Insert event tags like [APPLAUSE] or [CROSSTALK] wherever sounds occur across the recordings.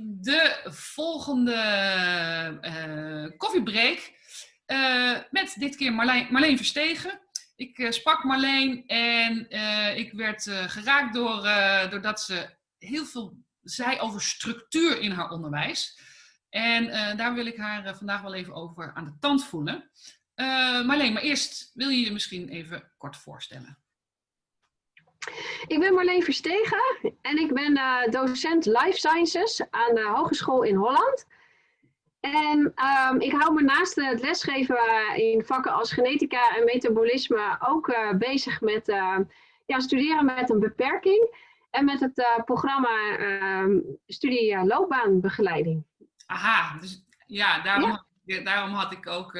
de volgende uh, koffiebreak uh, met dit keer Marleen, Verstegen. Ik uh, sprak Marleen en ik werd geraakt door, doordat ze heel veel zei over structuur in haar onderwijs. En daar wil ik haar vandaag wel even over aan de tand voelen. Marleen, maar eerst wil je je misschien even kort voorstellen. Ik ben Marleen Verstegen en ik ben uh, docent Life Sciences aan de Hogeschool in Holland. En um, ik hou me naast het lesgeven in vakken als genetica en metabolisme ook uh, bezig met uh, ja, studeren met een beperking en met het programma um, studie loopbaanbegeleiding. Aha, dus ja, daarom, ja. daarom had ik ook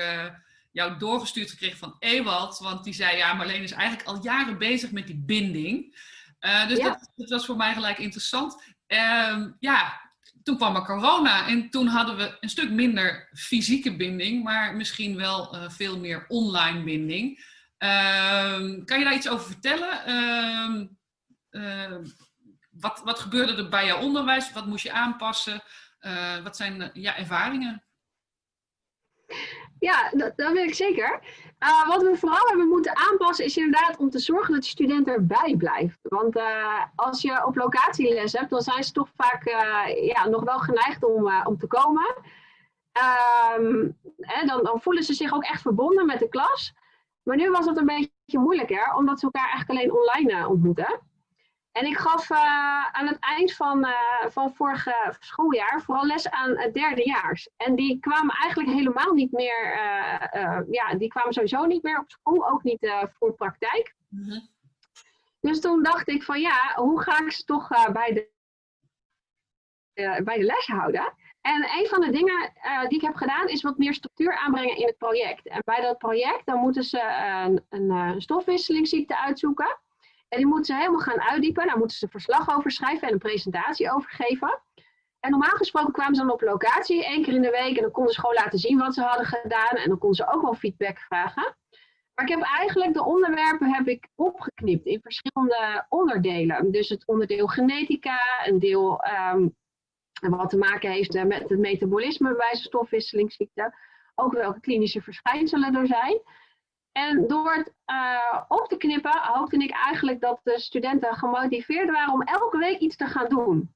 jou doorgestuurd gekregen van Ewald. Want die zei, ja, Marleen is eigenlijk al jaren bezig met die binding. Uh, dus dat, dat, was voor mij gelijk interessant. Uh, ja, toen kwam er corona en toen hadden we een stuk minder fysieke binding, maar misschien wel uh, veel meer online binding. Uh, kan je daar iets over vertellen? Ehm, wat, wat gebeurde er bij jouw onderwijs? Wat moest je aanpassen? Eh, wat zijn ja, ervaringen? Ja, dat, dat weet ik zeker. Uh, wat we vooral hebben moeten aanpassen is inderdaad om te zorgen dat de student erbij blijft. Want uh, als je op locatie les hebt, dan zijn ze toch vaak uh, ja, nog wel geneigd om, om te komen. Um, hè, dan, dan, voelen ze zich ook echt verbonden met de klas. Maar nu was het een beetje moeilijker, omdat ze elkaar eigenlijk alleen online ontmoeten. En ik gaf uh, aan het eind van, uh, van vorig schooljaar vooral les aan het derdejaars. En die kwamen eigenlijk helemaal niet meer, uh, ja, die kwamen sowieso niet meer op school, ook niet voor praktijk. Mm -hmm. Dus toen dacht ik van ja, hoe ga ik ze toch bij, de, bij de les houden? En een van de dingen die ik heb gedaan is wat meer structuur aanbrengen in het project. En bij dat project dan moeten ze een, een stofwisselingsziekte uitzoeken. En die moeten ze helemaal gaan uitdiepen. Daar moeten ze verslag over schrijven en een presentatie over geven. En normaal gesproken kwamen ze dan op locatie één keer in de week. En dan konden ze gewoon laten zien wat ze hadden gedaan. En dan konden ze ook wel feedback vragen. Maar ik heb eigenlijk de onderwerpen heb ik opgeknipt in verschillende onderdelen. Dus het onderdeel genetica, een deel um, wat te maken heeft met het metabolisme bij stofwisselingsziekte. Ook welke klinische verschijnselen er zijn. En door het uh, op te knippen, hoopte ik eigenlijk dat de studenten gemotiveerd waren om elke week iets te gaan doen.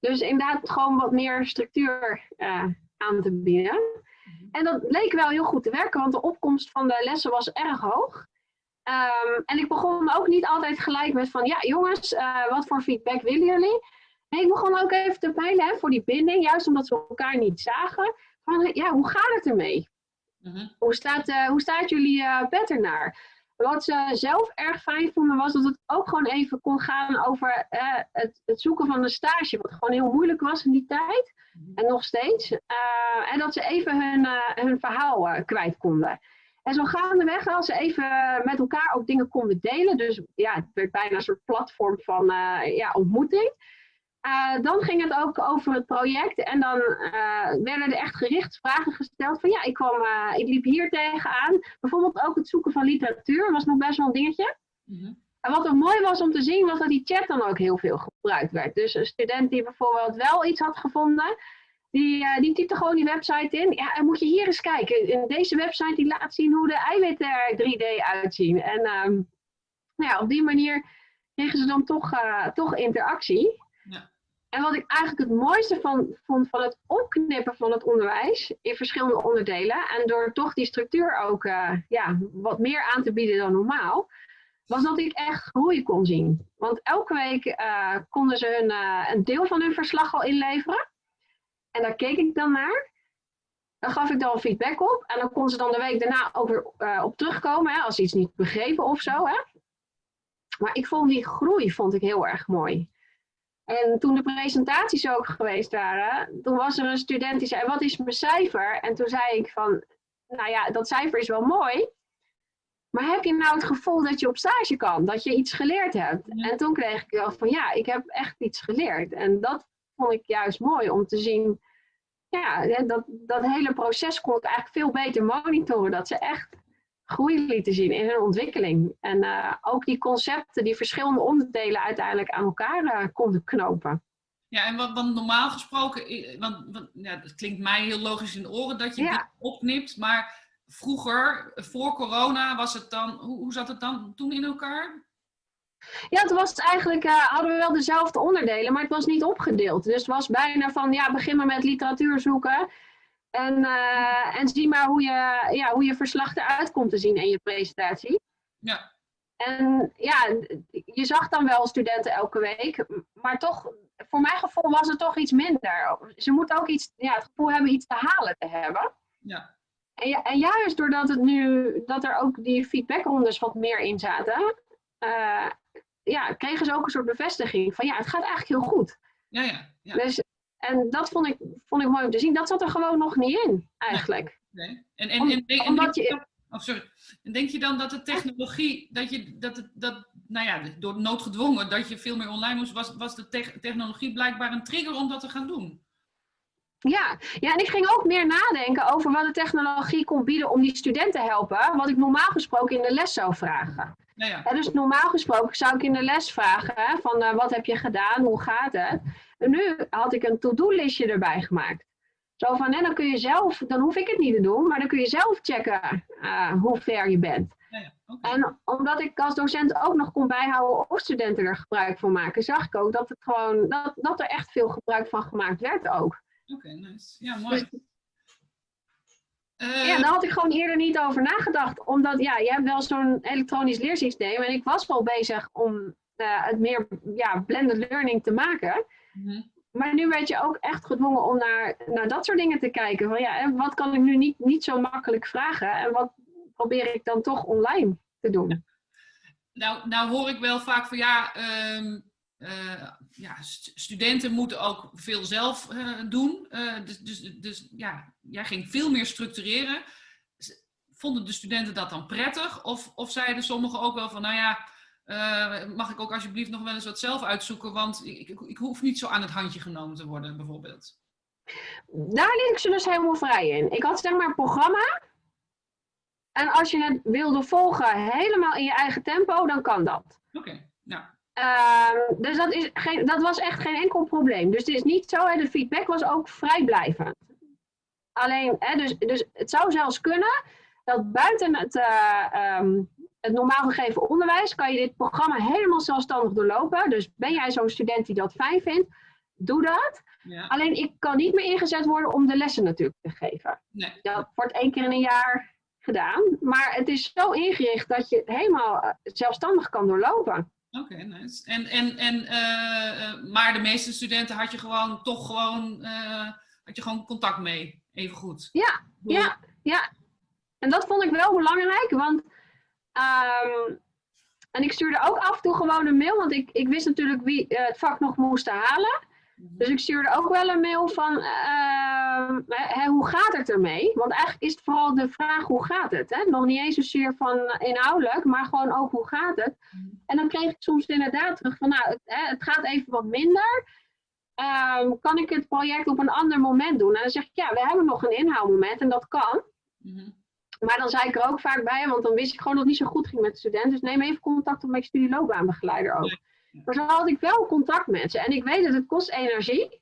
Dus inderdaad gewoon wat meer structuur uh, aan te bieden. En dat leek wel heel goed te werken, want de opkomst van de lessen was erg hoog. Um, en ik begon ook niet altijd gelijk met van, ja jongens, uh, wat voor feedback willen jullie? Nee, ik begon ook even te peilen voor die binding, juist omdat we elkaar niet zagen. Van, ja, hoe gaat het ermee? Mhm. hoe, staat, uh, hoe staat jullie uh, bed ernaar? Wat ze zelf erg fijn vonden was dat het ook gewoon even kon gaan over uh, het, het, zoeken van een stage. Wat gewoon heel moeilijk was in die tijd. Mhm. En nog steeds. en dat ze even hun, hun verhaal kwijt konden. En zo gaandeweg, als ze even met elkaar ook dingen konden delen. Dus ja, het werd bijna een soort platform van ja, ontmoeting. Uh, dan ging het ook over het project en dan uh, werden er echt gericht vragen gesteld van ja, ik, kwam, uh, ik liep hier tegenaan. Bijvoorbeeld ook het zoeken van literatuur was nog best wel een dingetje. Mm -hmm. En wat er mooi was om te zien was dat die chat dan ook heel veel gebruikt werd. Dus een student die bijvoorbeeld wel iets had gevonden, die, die typte gewoon die website in. Ja, en moet je hier eens kijken. In deze website die laat zien hoe de eiwitten er 3D uitzien. En um, nou ja, op die manier kregen ze dan toch, toch interactie. En wat ik eigenlijk het mooiste van, vond van het opknippen van het onderwijs in verschillende onderdelen, en door toch die structuur ook uh, ja, wat meer aan te bieden dan normaal, was dat ik echt groei kon zien. Want elke week uh, konden ze hun, uh, een deel van hun verslag al inleveren. En daar keek ik dan naar. Dan gaf ik dan feedback op. En dan kon ze dan de week daarna ook weer op terugkomen, hè, als ze iets niet begrepen of zo. Hè. Maar ik vond die groei vond ik heel erg mooi. En toen de presentaties ook geweest waren, toen was er een student die zei, wat is mijn cijfer? En toen zei ik van, nou ja, dat cijfer is wel mooi, maar heb je nou het gevoel dat je op stage kan, dat je iets geleerd hebt? En toen kreeg ik wel van, ja, ik heb echt iets geleerd. En dat vond ik juist mooi om te zien, ja, dat, dat hele proces kon ik eigenlijk veel beter monitoren, dat ze echt groei lieten zien in hun ontwikkeling. En uh, ook die concepten, die verschillende onderdelen uiteindelijk aan elkaar uh, konden knopen. Ja, en wat, normaal gesproken, want, want ja, het klinkt mij heel logisch in de oren dat je Ja. dit opknipt, maar vroeger, voor corona, was het dan, hoe, hoe zat het dan toen in elkaar? Ja, het was eigenlijk, eh, hadden we wel dezelfde onderdelen, maar het was niet opgedeeld. Dus het was bijna van, ja, begin maar met literatuur zoeken. En, eh, en zie maar hoe je, ja, hoe je verslag eruit komt te zien in je presentatie. Ja, En ja, je zag dan wel studenten elke week, maar toch, voor mijn gevoel was het toch iets minder. Ze moeten ook iets, ja, het gevoel hebben iets te halen te hebben. ja, En, ja, en juist doordat het nu, dat er ook die feedbackrondes wat meer in zaten, eh, ja, kregen ze ook een soort bevestiging van ja, het gaat eigenlijk heel goed. ja, ja. ja. Dus, en dat vond ik, vond ik mooi om te zien. Dat zat er gewoon nog niet in, eigenlijk. [LAUGHS] Nee. En, en, Om- en, en, en omdat denk je- dan- oh, sorry. En denk je dan dat de technologie, dat je, dat het, dat, nou ja, door noodgedwongen, dat je veel meer online moest, was, was de tech- technologie blijkbaar een trigger om dat te gaan doen? Ja. ja, en ik ging ook meer nadenken over wat de technologie kon bieden om die studenten te helpen, wat ik normaal gesproken in de les zou vragen. Nou ja, dus normaal gesproken zou ik in de les vragen hè, van eh, wat heb je gedaan, hoe gaat het? En nu had ik een to-do-listje erbij gemaakt. Zo van, hè, dan kun je zelf, dan hoef ik het niet te doen, maar dan kun je zelf checken eh, hoe ver je bent. ja. En omdat ik als docent ook nog kon bijhouden of studenten er gebruik van maken, zag ik ook dat, het gewoon, dat, dat er echt veel gebruik van gemaakt werd ook. Oké, nice. Ja, mooi. Dus, Eh, ja, daar had ik gewoon eerder niet over nagedacht. Omdat ja, je hebt wel zo'n elektronisch leersysteem en ik was wel bezig om eh, het meer ja, blended learning te maken. Mhm. Maar nu werd je ook echt gedwongen om naar, naar dat soort dingen te kijken. Van ja, en wat kan ik nu niet, niet zo makkelijk vragen en wat probeer ik dan toch online te doen? Nou, nou hoor ik wel vaak van ja, ehm, eh, ja st- studenten moeten ook veel zelf eh, doen. Eh, dus, dus, dus ja, jij ging veel meer structureren. Vonden de studenten dat dan prettig? Of, of zeiden sommigen ook wel van, nou ja, eh, mag ik ook alsjeblieft nog wel eens wat zelf uitzoeken? Want ik, ik, ik hoef niet zo aan het handje genomen te worden, bijvoorbeeld. Daar liet ik ze dus helemaal vrij in. Ik had zeg maar een programma. En als je het wilde volgen helemaal in je eigen tempo, dan kan dat. Oké, nou, Ehm, dus dat, is geen, dat was echt geen enkel probleem. Dus het is niet zo, hè, de feedback was ook vrijblijvend. Alleen, hè, dus, dus het zou zelfs kunnen dat buiten het, eh, ehm, het normaal gegeven onderwijs kan je dit programma helemaal zelfstandig doorlopen. Dus ben jij zo'n student die dat fijn vindt, doe dat. ja, Alleen ik kan niet meer ingezet worden om de lessen natuurlijk te geven. nee. Dat wordt één keer in een jaar gedaan. Maar het is zo ingericht dat je het helemaal eh, zelfstandig kan doorlopen. Oké, nice. En, en, en, eh, eh, maar de meeste studenten had je gewoon toch gewoon, had je gewoon contact mee, even goed. Ja, ja, ja. En dat vond ik wel belangrijk, want ehm, en ik stuurde ook af en toe gewoon een mail, want ik, ik wist natuurlijk wie eh, het vak nog moest halen. Dus ik stuurde ook wel een mail van ehm, hè, hoe gaat het ermee? Want eigenlijk is het vooral de vraag hoe gaat het? Hè? Nog niet eens zozeer van inhoudelijk, maar gewoon ook hoe gaat het? En dan kreeg ik soms inderdaad terug van nou, het, hè, het gaat even wat minder. Ehm, kan ik het project op een ander moment doen? En dan zeg ik ja, we hebben nog een inhaalmoment en dat kan. Mhm. Maar dan zei ik er ook vaak bij, want dan wist ik gewoon dat het niet zo goed ging met de student. Dus neem even contact op mijn studieloopbaanbegeleider ook. Maar zo had ik wel contact met ze. En ik weet dat het kost energie.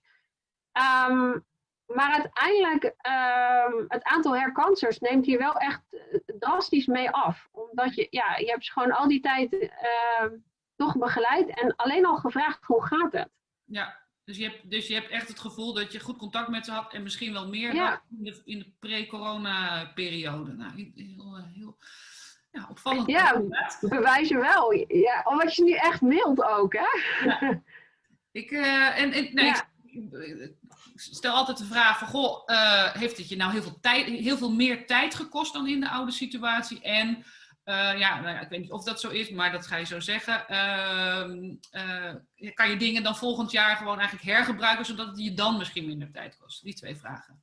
Ehm, maar uiteindelijk, ehm, het aantal herkansers neemt hier wel echt eh, drastisch mee af. Omdat je, ja, je hebt ze gewoon al die tijd ehm, toch begeleid en alleen al gevraagd hoe gaat het. Ja, dus je, hebt, dus je hebt echt het gevoel dat je goed contact met ze had en misschien wel meer Ja. in de, in de pre-corona-periode. Nou, heel, heel ja, opvallend. Ja. inderdaad. Bewijzen wel. Ja, omdat je nu echt mailt ook, hè? Ik, eh, en, en, nee, Ja. ik, ik stel altijd de vraag van, goh, eh, heeft het je nou heel veel, tijd, heel veel meer tijd gekost dan in de oude situatie? En eh, ja, nou ja, ik weet niet of dat zo is, maar dat ga je zo zeggen. Ehm, eh, kan je dingen dan volgend jaar gewoon eigenlijk hergebruiken, zodat het je dan misschien minder tijd kost? Die twee vragen.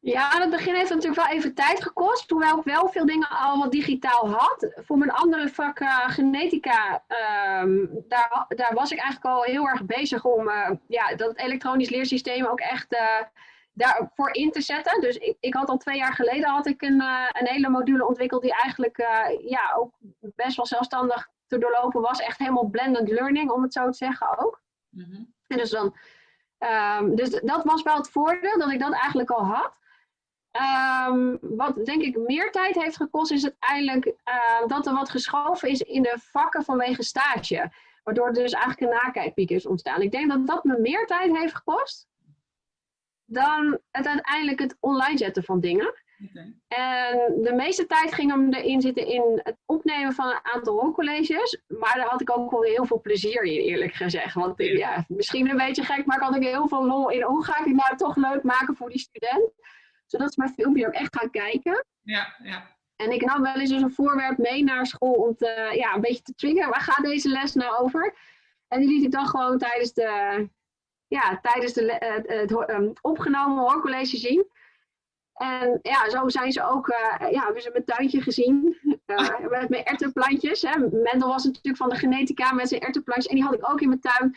Ja, aan het begin heeft het natuurlijk wel even tijd gekost. Hoewel ik wel veel dingen al wat digitaal had. Voor mijn andere vak eh, genetica, ehm, daar, daar was ik eigenlijk al heel erg bezig om ja, dat elektronisch leersysteem ook echt daarvoor in te zetten. Dus ik, ik had al twee jaar geleden had ik een, eh, een hele module ontwikkeld die eigenlijk eh, ja, ook best wel zelfstandig te doorlopen was. Echt helemaal blended learning, om het zo te zeggen ook. Mhm. En dus, dan, ehm, dus dat was wel het voordeel, dat ik dat eigenlijk al had. Ehm, wat denk ik meer tijd heeft gekost, is uiteindelijk uh, dat er wat geschoven is in de vakken vanwege stage. Waardoor er dus eigenlijk een nakijkpiek is ontstaan. Ik denk dat dat me meer tijd heeft gekost dan het uiteindelijk het online zetten van dingen. En de meeste tijd ging hem erin zitten in het opnemen van een aantal hoorcolleges. Maar daar had ik ook wel heel veel plezier in, eerlijk gezegd. Want ja, misschien een beetje gek, maar ik had ik heel veel lol in. Hoe ga ik het nou toch leuk maken voor die student? Zodat ze mijn filmpje ook echt gaan kijken. Ja, ja. En ik nam wel eens dus een voorwerp mee naar school om te, ja, een beetje te triggeren. Waar gaat deze les nou over? En die liet ik dan gewoon tijdens de, ja, tijdens de, het, het, um, opgenomen hoorcollege zien. En ja, zo zijn ze ook, uh, ja, hebben ze mijn tuintje gezien. Uh, [LAUGHS] met mijn ertenplantjes. Hè. Mendel was natuurlijk van de genetica met zijn ertenplantjes. En die had ik ook in mijn tuin.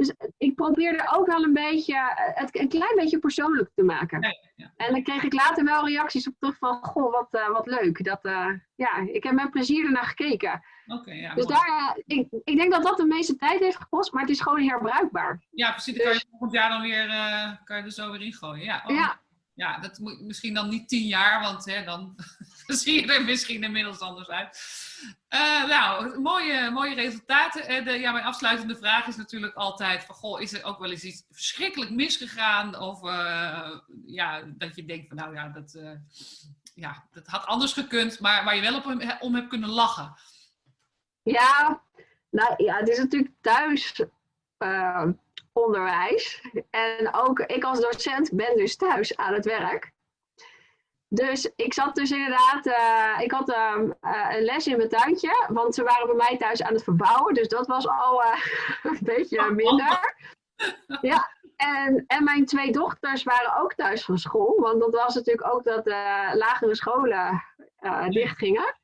Dus ik probeerde ook wel een beetje, het een klein beetje persoonlijk te maken. Ja, ja. En dan kreeg ik later wel reacties op terug van, goh, wat, uh, wat leuk. Dat, ja, ik heb met plezier ernaar gekeken. Okay, ja, dus daar, ik, ik denk dat dat de meeste tijd heeft gekost, maar het is gewoon herbruikbaar. Ja, precies. Dan kan je volgend jaar dan weer, kan je er zo weer in gooien. Ja, oh. ja ja, dat moet misschien dan niet tien jaar, want hè, dan [LAUGHS] zie je er misschien inmiddels anders uit. Uh, nou, mooie, mooie resultaten. En de, ja, mijn afsluitende vraag is natuurlijk altijd van, goh, is er ook wel eens iets verschrikkelijk misgegaan? Of uh, ja, dat je denkt van, nou ja, dat, ja, dat had anders gekund, maar waar je wel op om hebt kunnen lachen. Ja, nou ja, het is natuurlijk thuis onderwijs. En ook ik als docent ben dus thuis aan het werk. Dus ik zat dus inderdaad, uh, ik had uh, een les in mijn tuintje, want ze waren bij mij thuis aan het verbouwen. Dus dat was al uh, [LAUGHS] een beetje minder. [LAUGHS] Ja, en, en mijn twee dochters waren ook thuis van school, want dat was natuurlijk ook dat de lagere scholen dicht gingen.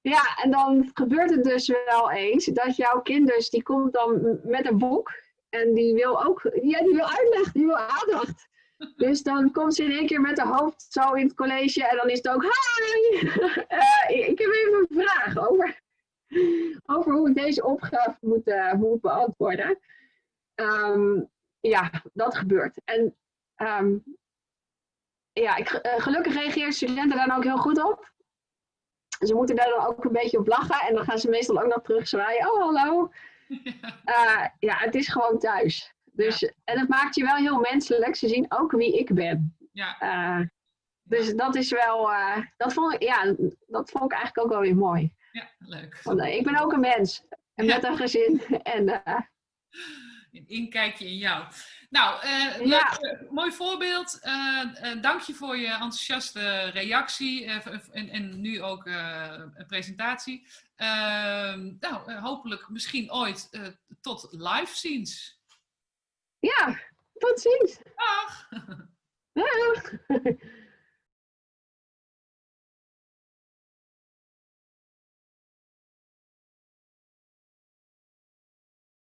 Ja, en dan gebeurt het dus wel eens dat jouw kind dus, die komt dan met een boek en die wil ook, ja, die wil uitleg, die wil aandacht. Dus dan komt ze in één keer met haar hoofd zo in het college en dan is het ook, hi! Uh, [LAUGHS] ik heb even een vraag over, over hoe ik deze opgave moet, uh, moet beantwoorden. Um, ja, dat gebeurt. En um, ja, ik, uh, gelukkig reageren studenten daar dan ook heel goed op. Ze moeten daar dan ook een beetje op lachen en dan gaan ze meestal ook nog terug zwaaien. Oh, hallo. [LAUGHS] Ja, het is gewoon thuis. Dus, ja. En het maakt je wel heel menselijk. Ze zien ook wie ik ben. Ja. Uh, dus dat is wel, uh, dat, vond ik, ja, dat vond ik eigenlijk ook wel weer mooi. Ja, leuk. Want, ik ben ook een mens. En met een gezin. [LAUGHS] En, een inkijkje in jou. Nou, uh, ja. leuk, mooi voorbeeld. Uh, dank je voor je enthousiaste reactie en, en, nu ook een presentatie. Nou, hopelijk misschien ooit tot live ziens. Ja, tot ziens. Dag. Dag. [LAUGHS]